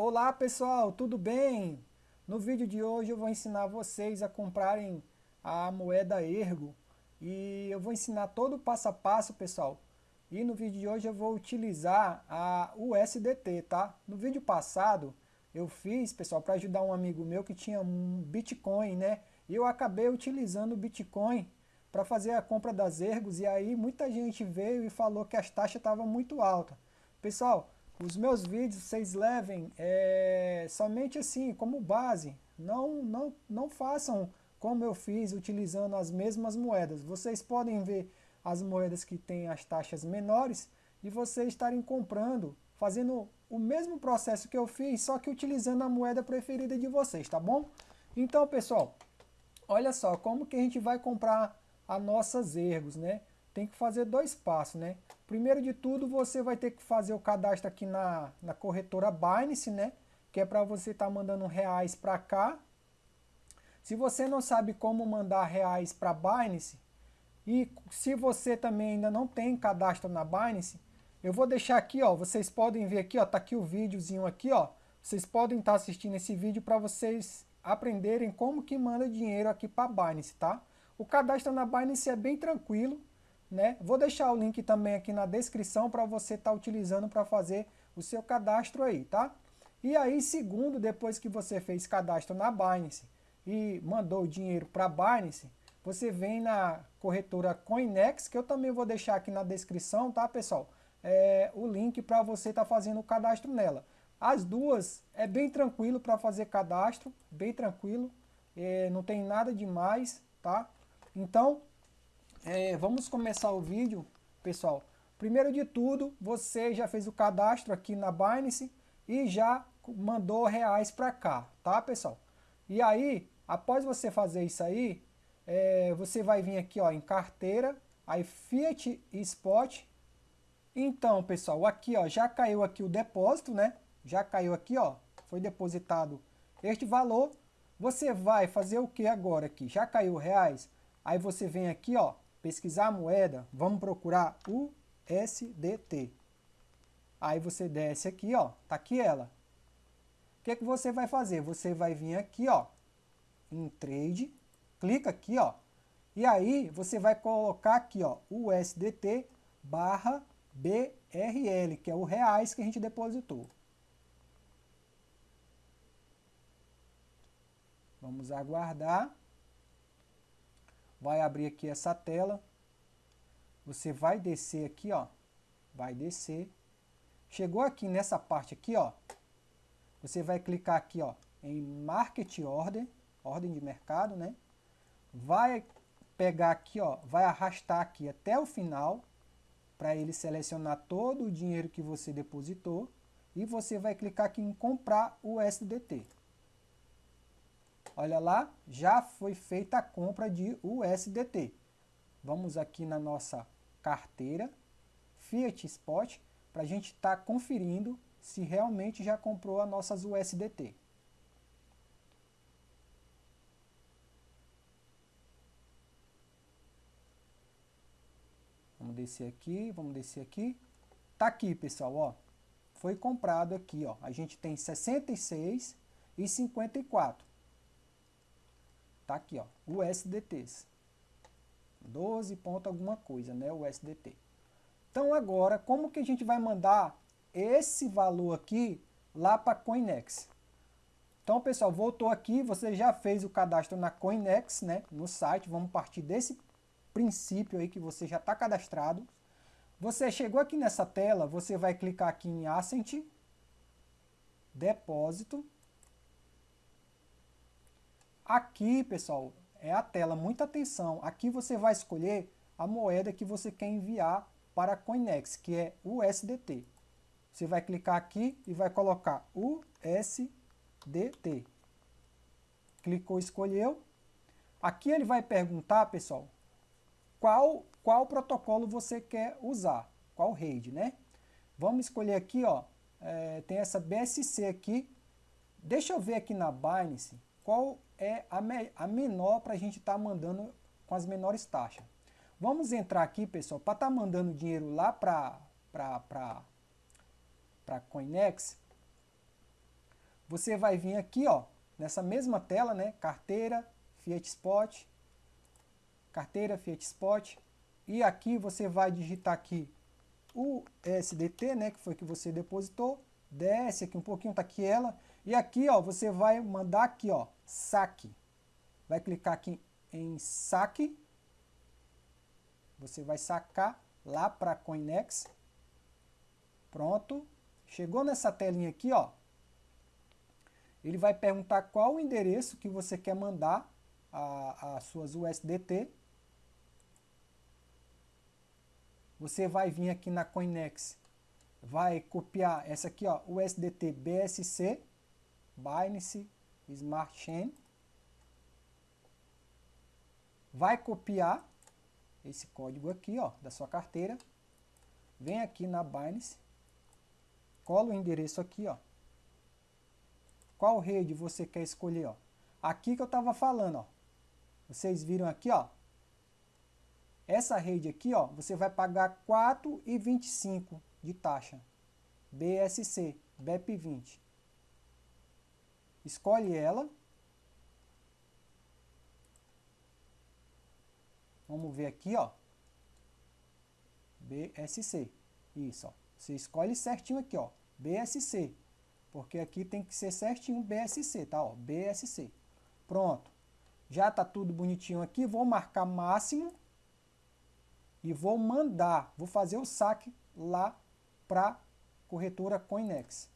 Olá pessoal, tudo bem? No vídeo de hoje eu vou ensinar vocês a comprarem a moeda Ergo e eu vou ensinar todo o passo a passo pessoal e no vídeo de hoje eu vou utilizar a USDT, tá? No vídeo passado eu fiz pessoal para ajudar um amigo meu que tinha um Bitcoin né e eu acabei utilizando o Bitcoin para fazer a compra das Ergos e aí muita gente veio e falou que as taxas estavam muito altas. Pessoal, os meus vídeos vocês levem é, somente assim, como base. Não, não, não façam como eu fiz utilizando as mesmas moedas. Vocês podem ver as moedas que têm as taxas menores e vocês estarem comprando, fazendo o mesmo processo que eu fiz, só que utilizando a moeda preferida de vocês, tá bom? Então, pessoal, olha só, como que a gente vai comprar as nossas ergos, né? Tem que fazer dois passos, né? Primeiro de tudo, você vai ter que fazer o cadastro aqui na, na corretora Binance, né? Que é para você estar tá mandando reais para cá. Se você não sabe como mandar reais para Binance, e se você também ainda não tem cadastro na Binance, eu vou deixar aqui, ó, vocês podem ver aqui, ó, tá aqui o videozinho aqui, ó. Vocês podem estar tá assistindo esse vídeo para vocês aprenderem como que manda dinheiro aqui para Binance, tá? O cadastro na Binance é bem tranquilo, né? Vou deixar o link também aqui na descrição para você estar tá utilizando para fazer o seu cadastro aí, tá? E aí, segundo, depois que você fez cadastro na Binance e mandou o dinheiro para a Binance, você vem na corretora Coinex, que eu também vou deixar aqui na descrição, tá, pessoal? É, o link para você estar tá fazendo o cadastro nela. As duas é bem tranquilo para fazer cadastro, bem tranquilo, é, não tem nada demais, tá? Então, é, vamos começar o vídeo, pessoal. Primeiro de tudo, você já fez o cadastro aqui na Binance e já mandou reais para cá, tá pessoal? E aí, após você fazer isso aí, é, você vai vir aqui ó, em carteira, aí Fiat e Spot. Então pessoal, aqui ó, já caiu aqui o depósito, né? Já caiu aqui ó, foi depositado este valor. Você vai fazer o que agora aqui? Já caiu reais? Aí você vem aqui ó, pesquisar a moeda, vamos procurar USDT. Aí você desce aqui, ó, tá aqui ela. O que, que você vai fazer? Você vai vir aqui, ó, em Trade, clica aqui, ó, e aí você vai colocar aqui, ó, USDT barra BRL, que é o reais que a gente depositou. Vamos aguardar vai abrir aqui essa tela, você vai descer aqui, ó, vai descer, chegou aqui nessa parte aqui, ó, você vai clicar aqui, ó, em Market Order, ordem de mercado, né, vai pegar aqui, ó, vai arrastar aqui até o final, para ele selecionar todo o dinheiro que você depositou, e você vai clicar aqui em comprar o SDT. Olha lá, já foi feita a compra de USDT. Vamos aqui na nossa carteira, Fiat Spot, para a gente estar tá conferindo se realmente já comprou as nossas USDT. Vamos descer aqui, vamos descer aqui. Tá aqui, pessoal, ó. Foi comprado aqui, ó. A gente tem 66 e 54. Tá aqui, ó, USDTs. 12 ponto alguma coisa, né, USDT. Então agora, como que a gente vai mandar esse valor aqui lá para Coinex? Então, pessoal, voltou aqui, você já fez o cadastro na Coinex, né, no site, vamos partir desse princípio aí que você já está cadastrado. Você chegou aqui nessa tela, você vai clicar aqui em Ascent, Depósito, Aqui, pessoal, é a tela, muita atenção. Aqui você vai escolher a moeda que você quer enviar para a Coinex, que é USDT. Você vai clicar aqui e vai colocar USDT. Clicou, escolheu. Aqui ele vai perguntar, pessoal, qual, qual protocolo você quer usar, qual rede, né? Vamos escolher aqui, ó, é, tem essa BSC aqui. Deixa eu ver aqui na Binance qual é a, me, a menor para a gente estar tá mandando com as menores taxas. Vamos entrar aqui, pessoal, para estar tá mandando dinheiro lá para para Coinex. você vai vir aqui, ó, nessa mesma tela, né, carteira, Fiat Spot, carteira Fiat Spot, e aqui você vai digitar aqui o SDT, né, que foi que você depositou, desce aqui um pouquinho, tá aqui ela, e aqui, ó, você vai mandar aqui, ó, saque. Vai clicar aqui em saque, você vai sacar lá para Coinex. Pronto. Chegou nessa telinha aqui, ó. Ele vai perguntar qual o endereço que você quer mandar as suas USDT. Você vai vir aqui na Coinex, vai copiar essa aqui, ó, USDT BSC, Binance Smart Chain. Vai copiar esse código aqui, ó, da sua carteira. Vem aqui na Binance, cola o endereço aqui, ó. Qual rede você quer escolher, ó? Aqui que eu estava falando, ó. Vocês viram aqui, ó. Essa rede aqui, ó, você vai pagar 4,25 de taxa. BSC, BEP20. Escolhe ela. Vamos ver aqui, ó. BSC. Isso, ó. Você escolhe certinho aqui, ó. BSC. Porque aqui tem que ser certinho BSC, tá? Ó, BSC. Pronto. Já tá tudo bonitinho aqui. Vou marcar máximo. E vou mandar. Vou fazer o saque lá para corretora Coinex.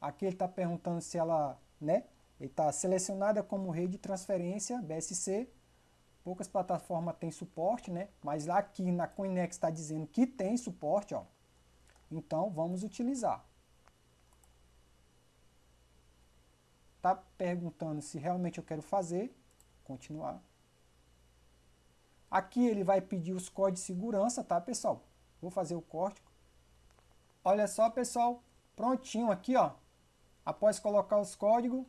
Aqui ele está perguntando se ela, né? Ele está selecionada como rede de transferência BSC Poucas plataformas têm suporte, né? Mas aqui na Coinex está dizendo que tem suporte, ó. Então, vamos utilizar. Tá perguntando se realmente eu quero fazer. Continuar. Aqui ele vai pedir os códigos de segurança, tá, pessoal? Vou fazer o corte. Olha só, pessoal. Prontinho aqui, ó. Após colocar os códigos,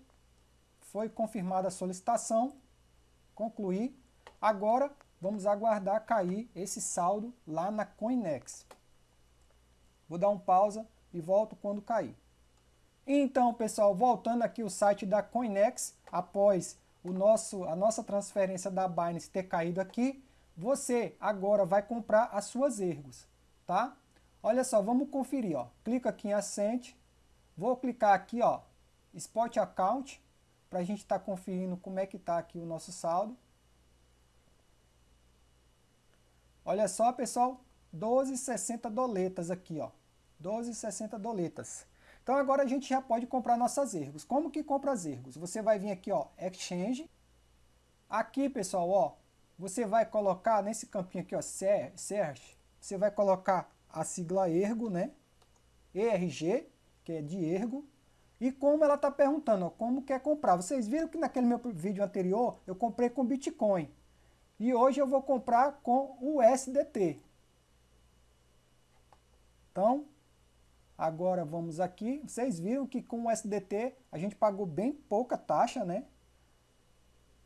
foi confirmada a solicitação. Concluir. Agora, vamos aguardar cair esse saldo lá na Coinex. Vou dar um pausa e volto quando cair. Então, pessoal, voltando aqui o site da Coinex, após o nosso, a nossa transferência da Binance ter caído aqui, você agora vai comprar as suas ergos, tá? Olha só, vamos conferir, ó. Clica aqui em Ascent, vou clicar aqui, ó, Spot Account, para a gente estar tá conferindo como é que está aqui o nosso saldo. Olha só, pessoal, 12,60 doletas aqui, ó. 12,60 doletas. Então agora a gente já pode comprar nossas ergos. Como que compra as ergos? Você vai vir aqui, ó, Exchange. Aqui, pessoal, ó, você vai colocar nesse campinho aqui, ó, Search, você vai colocar a sigla ergo, né? ERG, que é de ergo. E como ela está perguntando, ó, como quer comprar. Vocês viram que naquele meu vídeo anterior eu comprei com Bitcoin. E hoje eu vou comprar com o SDT. Então, agora vamos aqui. Vocês viram que com o SDT a gente pagou bem pouca taxa, né?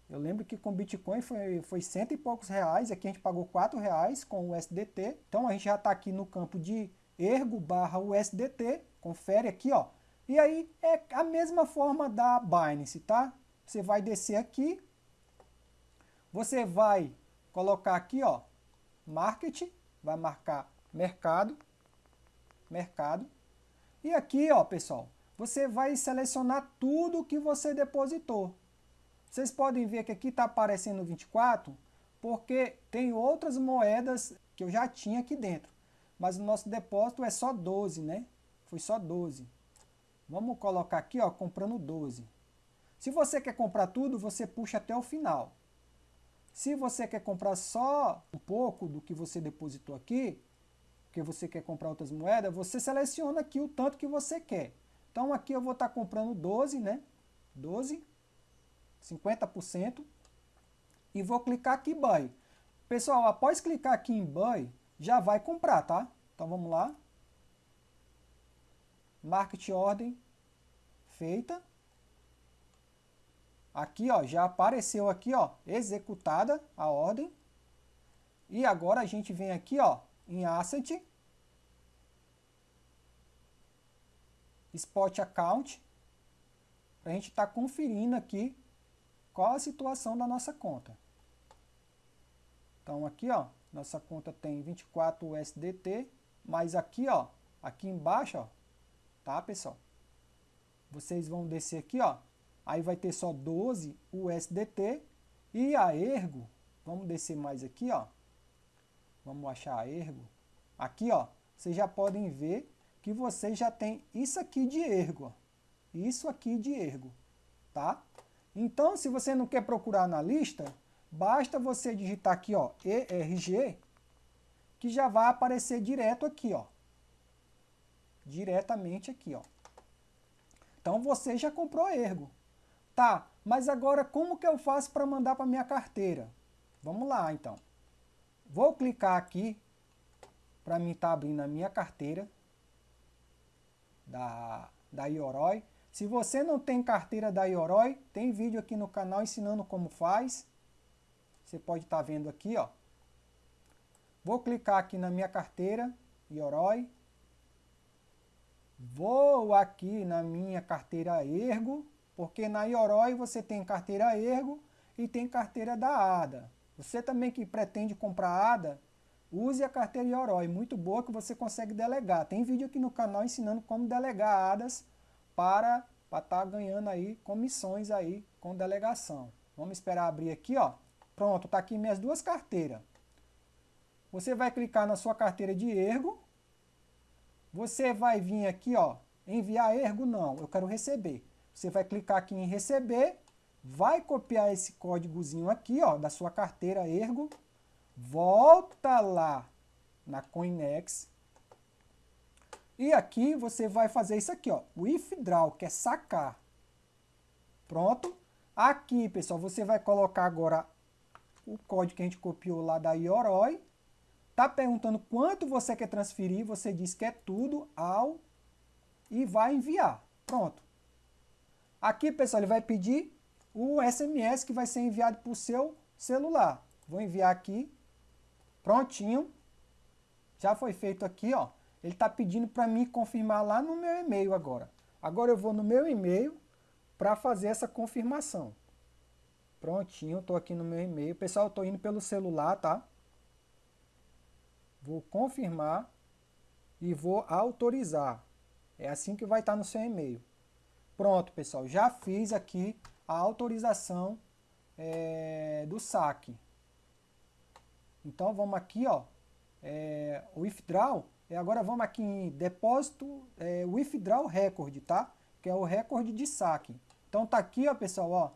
Eu lembro que com Bitcoin foi, foi cento e poucos reais, aqui a gente pagou quatro reais com o SDT. Então a gente já está aqui no campo de ergo barra USDT, confere aqui, ó. E aí é a mesma forma da Binance, tá? Você vai descer aqui, você vai colocar aqui, ó, marketing, vai marcar mercado, mercado. E aqui, ó, pessoal, você vai selecionar tudo que você depositou. Vocês podem ver que aqui está aparecendo 24, porque tem outras moedas que eu já tinha aqui dentro. Mas o nosso depósito é só 12, né? Foi só 12. Vamos colocar aqui, ó, comprando 12. Se você quer comprar tudo, você puxa até o final. Se você quer comprar só um pouco do que você depositou aqui, porque você quer comprar outras moedas, você seleciona aqui o tanto que você quer. Então aqui eu vou estar comprando 12, né? 12, 50%, e vou clicar aqui em Buy. Pessoal, após clicar aqui em Buy, já vai comprar, tá? Então vamos lá. Market Ordem feita. Aqui, ó, já apareceu aqui, ó, executada a ordem. E agora a gente vem aqui, ó, em Asset, Spot Account, para a gente estar tá conferindo aqui qual a situação da nossa conta. Então aqui, ó, nossa conta tem 24 USDT, mas aqui, ó, aqui embaixo, ó, tá, pessoal? Vocês vão descer aqui, ó, aí vai ter só 12 USDT e a Ergo, vamos descer mais aqui, ó, vamos achar a Ergo, aqui, ó, vocês já podem ver que vocês já tem isso aqui de Ergo, ó, isso aqui de Ergo, tá? Então, se você não quer procurar na lista, basta você digitar aqui, ó, ERG, que já vai aparecer direto aqui, ó. Diretamente aqui, ó. Então você já comprou Ergo. Tá, mas agora como que eu faço para mandar para minha carteira? Vamos lá, então. Vou clicar aqui para mim estar tá abrindo a minha carteira da, da Ioroi. Se você não tem carteira da Ioroi, tem vídeo aqui no canal ensinando como faz. Você pode estar tá vendo aqui, ó. Vou clicar aqui na minha carteira, Ioroi. Vou aqui na minha carteira Ergo, porque na Ioroi você tem carteira Ergo e tem carteira da ADA. Você também que pretende comprar ADA, use a carteira Ioroi, muito boa que você consegue delegar. Tem vídeo aqui no canal ensinando como delegar ADAs para estar tá ganhando aí comissões aí com delegação. Vamos esperar abrir aqui, ó. Pronto, tá aqui minhas duas carteiras. Você vai clicar na sua carteira de ergo. Você vai vir aqui, ó, enviar ergo? Não, eu quero receber. Você vai clicar aqui em receber, vai copiar esse códigozinho aqui, ó, da sua carteira ergo, volta lá na Coinex, e aqui você vai fazer isso aqui, ó, withdraw, que é sacar. Pronto. Aqui, pessoal, você vai colocar agora o código que a gente copiou lá da Ioroi, Está perguntando quanto você quer transferir, você diz que é tudo ao e vai enviar. Pronto. Aqui, pessoal, ele vai pedir o SMS que vai ser enviado para o seu celular. Vou enviar aqui. Prontinho. Já foi feito aqui, ó. Ele está pedindo para mim confirmar lá no meu e-mail agora. Agora eu vou no meu e-mail para fazer essa confirmação. Prontinho, estou aqui no meu e-mail. Pessoal, estou indo pelo celular, tá? Vou confirmar e vou autorizar. É assim que vai estar no seu e-mail. Pronto, pessoal, já fiz aqui a autorização é, do saque. Então vamos aqui, ó, é, withdraw, e agora vamos aqui em depósito é, withdraw record, tá? Que é o recorde de saque. Então tá aqui, ó, pessoal, ó,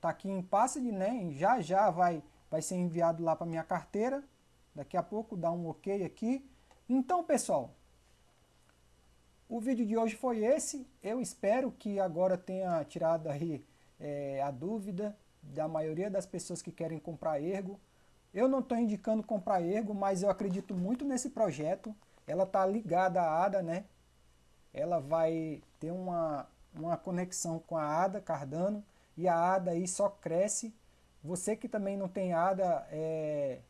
tá aqui em passe de NEM, já já vai, vai ser enviado lá para minha carteira. Daqui a pouco dá um ok aqui. Então, pessoal, o vídeo de hoje foi esse. Eu espero que agora tenha tirado aí é, a dúvida da maioria das pessoas que querem comprar ergo. Eu não estou indicando comprar ergo, mas eu acredito muito nesse projeto. Ela está ligada à ADA, né? Ela vai ter uma, uma conexão com a ADA Cardano e a ADA aí só cresce. Você que também não tem ADA, é,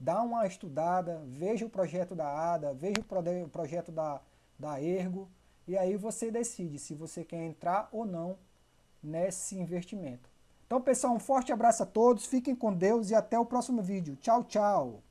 dá uma estudada, veja o projeto da ADA, veja o projeto da, da Ergo, e aí você decide se você quer entrar ou não nesse investimento. Então, pessoal, um forte abraço a todos, fiquem com Deus e até o próximo vídeo. Tchau, tchau!